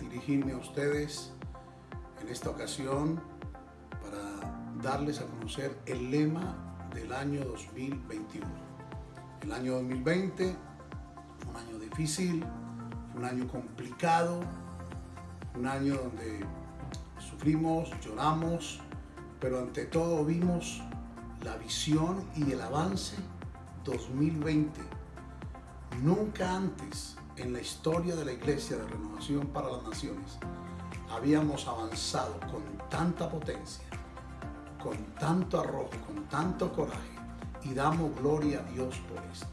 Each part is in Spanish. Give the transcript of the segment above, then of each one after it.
dirigirme a ustedes en esta ocasión para darles a conocer el lema del año 2021. El año 2020 fue un año difícil, un año complicado, un año donde sufrimos, lloramos, pero ante todo vimos la visión y el avance 2020. Nunca antes en la historia de la Iglesia de Renovación para las Naciones habíamos avanzado con tanta potencia, con tanto arrojo, con tanto coraje y damos gloria a Dios por esto.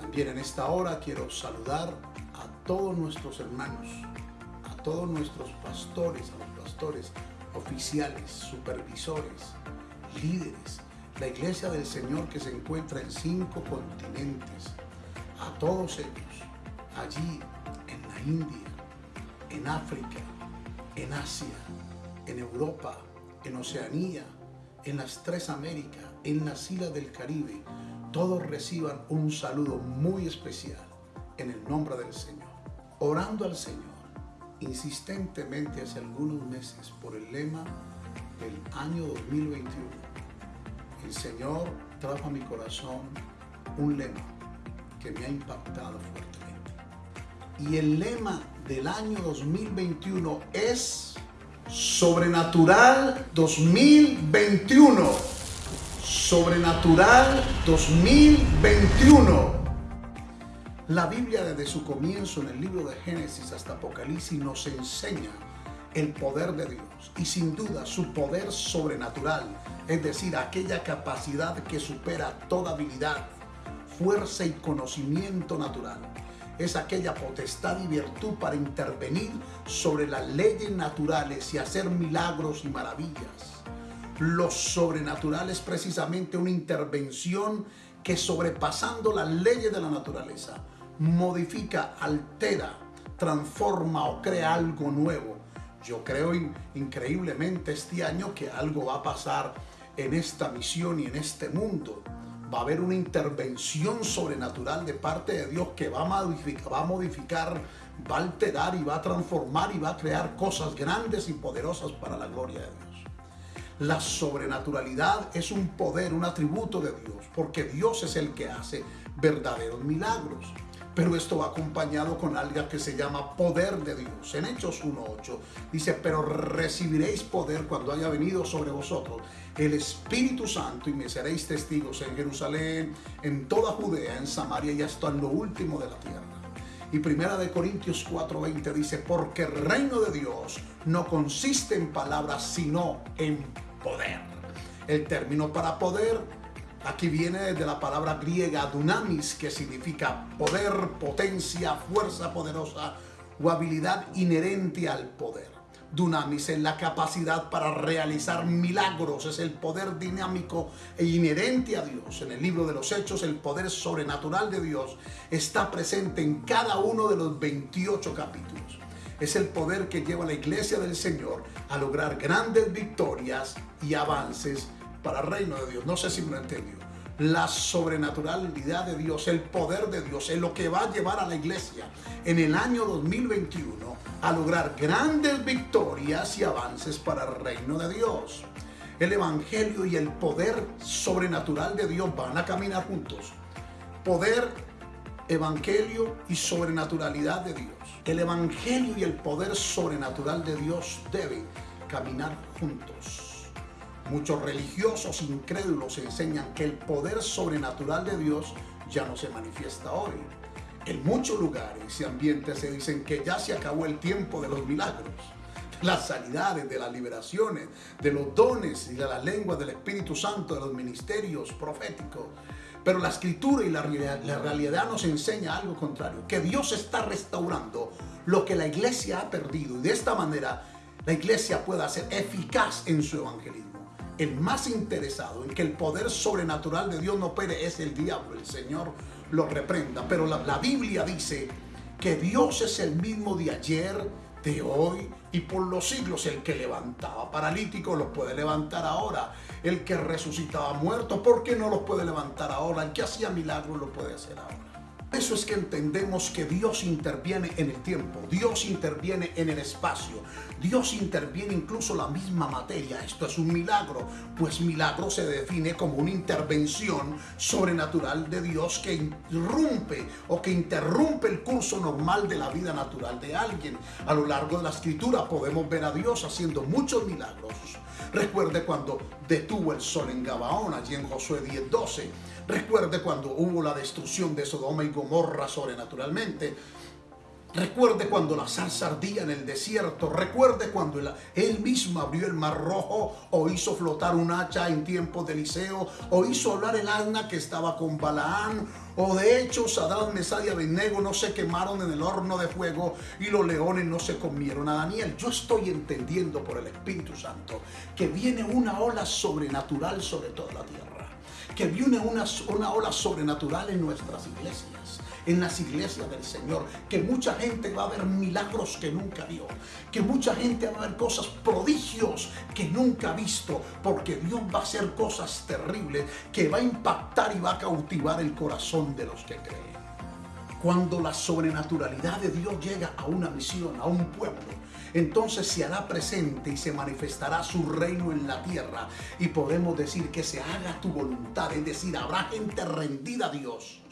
También en esta hora quiero saludar a todos nuestros hermanos, a todos nuestros pastores, a los pastores oficiales, supervisores, líderes, la iglesia del Señor que se encuentra en cinco continentes, a todos ellos, allí en la India, en África, en Asia, en Europa, en Oceanía, en las tres Américas, en las islas del Caribe, todos reciban un saludo muy especial en el nombre del Señor. Orando al Señor insistentemente hace algunos meses por el lema del año 2021. El Señor trajo a mi corazón un lema que me ha impactado fuertemente. Y el lema del año 2021 es Sobrenatural 2021. Sobrenatural 2021. La Biblia desde su comienzo en el libro de Génesis hasta Apocalipsis nos enseña el poder de Dios y sin duda su poder sobrenatural, es decir, aquella capacidad que supera toda habilidad, fuerza y conocimiento natural. Es aquella potestad y virtud para intervenir sobre las leyes naturales y hacer milagros y maravillas. Lo sobrenatural es precisamente una intervención que sobrepasando las leyes de la naturaleza, modifica, altera, transforma o crea algo nuevo. Yo creo increíblemente este año que algo va a pasar en esta misión y en este mundo. Va a haber una intervención sobrenatural de parte de Dios que va a modificar, va a, modificar, va a alterar y va a transformar y va a crear cosas grandes y poderosas para la gloria de Dios. La sobrenaturalidad es un poder, un atributo de Dios, porque Dios es el que hace verdaderos milagros. Pero esto va acompañado con algo que se llama poder de Dios. En Hechos 1.8 dice, pero recibiréis poder cuando haya venido sobre vosotros el Espíritu Santo y me seréis testigos en Jerusalén, en toda Judea, en Samaria y hasta en lo último de la tierra. Y primera de Corintios 4:20 dice, porque el reino de Dios no consiste en palabras, sino en poder. El término para poder Aquí viene de la palabra griega dunamis, que significa poder, potencia, fuerza poderosa o habilidad inherente al poder. Dunamis es la capacidad para realizar milagros, es el poder dinámico e inherente a Dios. En el libro de los Hechos, el poder sobrenatural de Dios está presente en cada uno de los 28 capítulos. Es el poder que lleva a la iglesia del Señor a lograr grandes victorias y avances para el reino de Dios. No sé si me lo entendió. La sobrenaturalidad de Dios, el poder de Dios, es lo que va a llevar a la iglesia en el año 2021 a lograr grandes victorias y avances para el reino de Dios. El evangelio y el poder sobrenatural de Dios van a caminar juntos. Poder, evangelio y sobrenaturalidad de Dios. El evangelio y el poder sobrenatural de Dios deben caminar juntos. Muchos religiosos incrédulos enseñan que el poder sobrenatural de Dios ya no se manifiesta hoy. En muchos lugares y ambientes se dicen que ya se acabó el tiempo de los milagros, de las sanidades, de las liberaciones, de los dones y de las lenguas del Espíritu Santo, de los ministerios proféticos. Pero la escritura y la, la realidad nos enseña algo contrario, que Dios está restaurando lo que la iglesia ha perdido y de esta manera la iglesia pueda ser eficaz en su evangelismo el más interesado en que el poder sobrenatural de Dios no opere es el diablo. El Señor lo reprenda. Pero la, la, Biblia dice que Dios es el mismo de ayer, de hoy y por los siglos. El que levantaba paralíticos los puede levantar ahora. El que resucitaba muertos, ¿por qué no los puede levantar ahora? El que hacía milagros lo puede hacer ahora. Eso es que entendemos que Dios interviene en el tiempo, Dios interviene en el espacio, Dios interviene incluso la misma materia. Esto es un milagro, pues milagro se define como una intervención sobrenatural de Dios que irrumpe o que interrumpe el curso normal de la vida natural de alguien. A lo largo de la escritura podemos ver a Dios haciendo muchos milagros. Recuerde cuando detuvo el sol en Gabaón, allí en Josué 10:12 Recuerde cuando hubo la destrucción de Sodoma y Gomorra sobrenaturalmente. Recuerde cuando la salsa ardía en el desierto. Recuerde cuando él, mismo abrió el mar rojo o hizo flotar un hacha en tiempo de Eliseo o hizo hablar el alma que estaba con Balaán. O de hecho Sadrán, Mesad y Abednego no se quemaron en el horno de fuego y los leones no se comieron a Daniel. Yo estoy entendiendo por el Espíritu Santo que viene una ola sobrenatural sobre toda la tierra que viene una, una ola sobrenatural en nuestras iglesias, en las iglesias del Señor, que mucha gente va a ver milagros que nunca vio, que mucha gente va a ver cosas, prodigios que nunca ha visto, porque Dios va a hacer cosas terribles que va a impactar y va a cautivar el corazón de los que creen. Cuando la sobrenaturalidad de Dios llega a una misión, a un pueblo, entonces se hará presente y se manifestará su reino en la tierra. Y podemos decir que se haga tu voluntad, es decir, habrá gente rendida a Dios.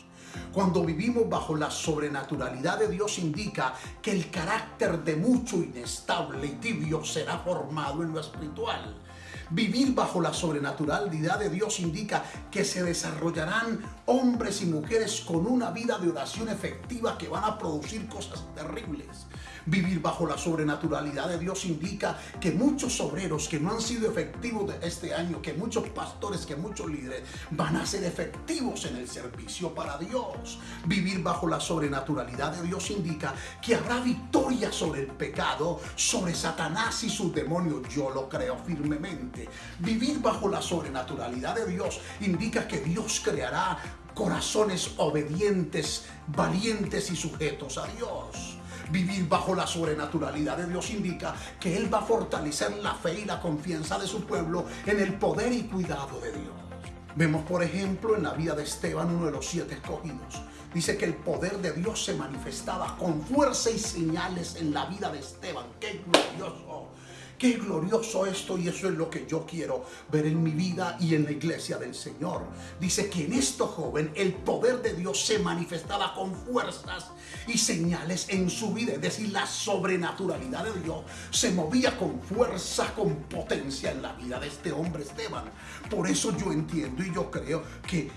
Cuando vivimos bajo la sobrenaturalidad de Dios indica que el carácter de mucho inestable y tibio será formado en lo espiritual. Vivir bajo la sobrenaturalidad de Dios indica que se desarrollarán hombres y mujeres con una vida de oración efectiva que van a producir cosas terribles. Vivir bajo la sobrenaturalidad de Dios indica que muchos obreros que no han sido efectivos de este año, que muchos pastores, que muchos líderes van a ser efectivos en el servicio para Dios. Vivir bajo la sobrenaturalidad de Dios indica que habrá victoria sobre el pecado, sobre Satanás y sus demonios. Yo lo creo firmemente. Vivir bajo la sobrenaturalidad de Dios indica que Dios creará corazones obedientes, valientes y sujetos a Dios. Vivir bajo la sobrenaturalidad de Dios indica que Él va a fortalecer la fe y la confianza de su pueblo en el poder y cuidado de Dios. Vemos, por ejemplo, en la vida de Esteban, uno de los siete escogidos. Dice que el poder de Dios se manifestaba con fuerza y señales en la vida de Esteban. ¡Qué glorioso! Qué glorioso esto y eso es lo que yo quiero ver en mi vida y en la iglesia del Señor. Dice que en esto joven el poder de Dios se manifestaba con fuerzas y señales en su vida. Es decir, la sobrenaturalidad de Dios se movía con fuerza, con potencia en la vida de este hombre Esteban. Por eso yo entiendo y yo creo que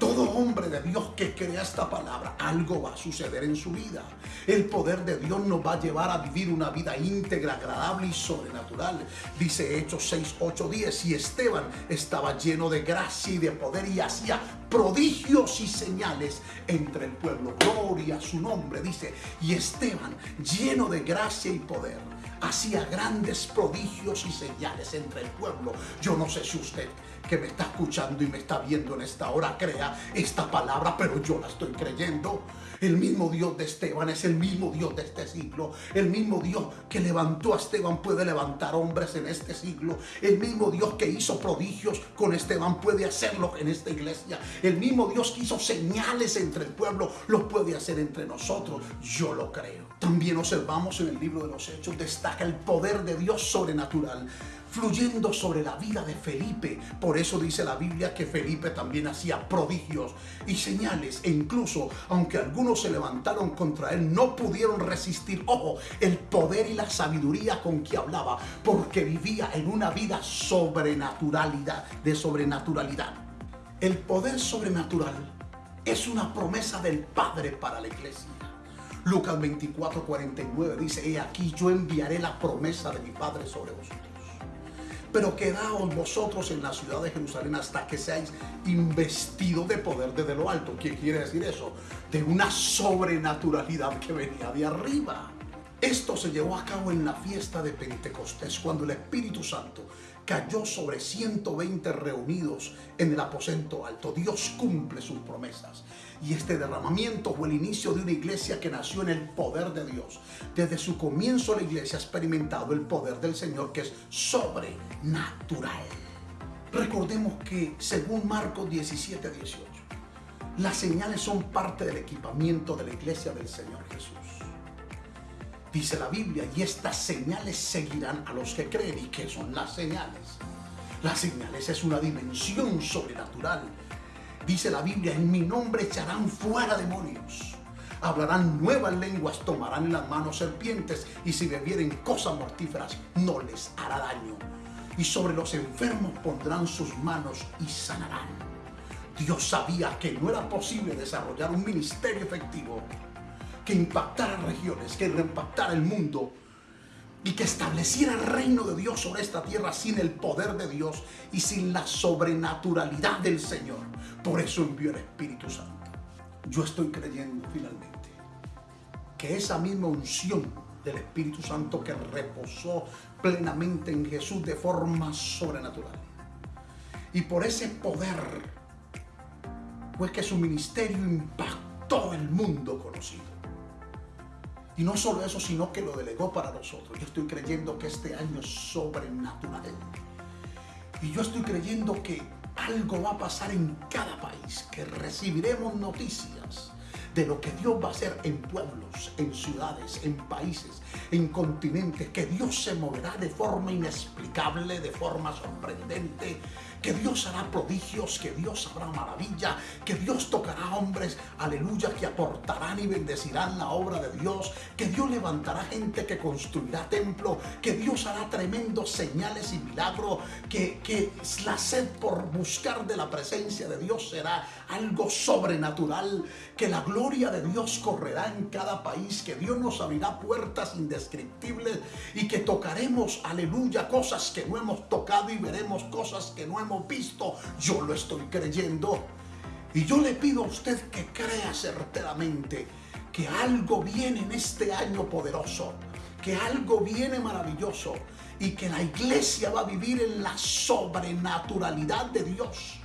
todo hombre de Dios que crea esta palabra, algo va a suceder en su vida. El poder de Dios nos va a llevar a vivir una vida íntegra, agradable y sobrenatural. Dice Hechos 6, 8, 10. Y Esteban estaba lleno de gracia y de poder y hacía prodigios y señales entre el pueblo. Gloria a su nombre, dice. Y Esteban, lleno de gracia y poder hacía grandes prodigios y señales entre el pueblo. Yo no sé si usted que me está escuchando y me está viendo en esta hora crea esta palabra, pero yo la estoy creyendo. El mismo Dios de Esteban es el mismo Dios de este siglo. El mismo Dios que levantó a Esteban puede levantar hombres en este siglo. El mismo Dios que hizo prodigios con Esteban puede hacerlo en esta iglesia. El mismo Dios que hizo señales entre el pueblo los puede hacer entre nosotros. Yo lo creo. También observamos en el libro de los Hechos, destaca el poder de Dios sobrenatural fluyendo sobre la vida de Felipe. Por eso dice la Biblia que Felipe también hacía prodigios y señales e incluso, aunque algunos se levantaron contra él, no pudieron resistir, ojo, el poder y la sabiduría con que hablaba, porque vivía en una vida sobrenaturalidad, de sobrenaturalidad. El poder sobrenatural es una promesa del Padre para la iglesia. Lucas 24, 49 dice, he aquí yo enviaré la promesa de mi Padre sobre vosotros. Pero quedaos vosotros en la ciudad de Jerusalén hasta que seáis investidos de poder desde lo alto. ¿Qué quiere decir eso? De una sobrenaturalidad que venía de arriba. Esto se llevó a cabo en la fiesta de Pentecostés, cuando el Espíritu Santo cayó sobre 120 reunidos en el aposento alto. Dios cumple sus promesas. Y este derramamiento fue el inicio de una iglesia que nació en el poder de Dios. Desde su comienzo la iglesia ha experimentado el poder del Señor que es sobrenatural. Recordemos que según Marcos 17, 18, Las señales son parte del equipamiento de la iglesia del Señor Jesús. Dice la Biblia, y estas señales seguirán a los que creen. ¿Y qué son las señales? Las señales es una dimensión sobrenatural. Dice la Biblia, en mi nombre echarán fuera demonios. Hablarán nuevas lenguas, tomarán en las manos serpientes y si bebieren cosas mortíferas no les hará daño. Y sobre los enfermos pondrán sus manos y sanarán. Dios sabía que no era posible desarrollar un ministerio efectivo que impactara regiones, que impactara el mundo y que estableciera el reino de Dios sobre esta tierra sin el poder de Dios y sin la sobrenaturalidad del Señor. Por eso envió el Espíritu Santo. Yo estoy creyendo finalmente que esa misma unción del Espíritu Santo que reposó plenamente en Jesús de forma sobrenatural. Y por ese poder fue que su ministerio impactó el mundo conocido. Y no solo eso, sino que lo delegó para nosotros. Yo estoy creyendo que este año es sobrenatural. Y yo estoy creyendo que algo va a pasar en cada país, que recibiremos noticias de lo que Dios va a hacer en pueblos, en ciudades, en países, en continentes, que Dios se moverá de forma inexplicable, de forma sorprendente, que Dios hará prodigios, que Dios hará maravilla, que Dios tocará hombres, aleluya, que aportarán y bendecirán la obra de Dios, que Dios levantará gente que construirá templo, que Dios hará tremendos señales y milagros, que, que la sed por buscar de la presencia de Dios será algo sobrenatural, que la gloria de Dios correrá en cada país, que Dios nos abrirá puertas indescriptibles y que tocaremos, aleluya, cosas que no hemos tocado y veremos cosas que no visto, yo lo estoy creyendo. Y yo le pido a usted que crea certeramente que algo viene en este año poderoso, que algo viene maravilloso y que la iglesia va a vivir en la sobrenaturalidad de Dios.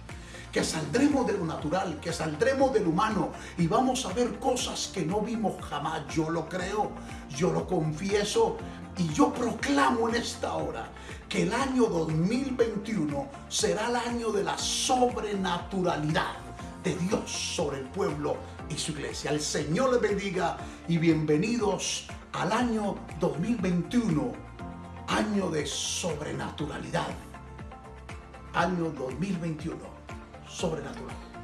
Que saldremos de lo natural, que saldremos del humano y vamos a ver cosas que no vimos jamás. Yo lo creo, yo lo confieso y yo proclamo en esta hora que el año 2021 será el año de la sobrenaturalidad de Dios sobre el pueblo y su iglesia. El Señor les bendiga y bienvenidos al año 2021, año de sobrenaturalidad. Año 2021, sobrenatural.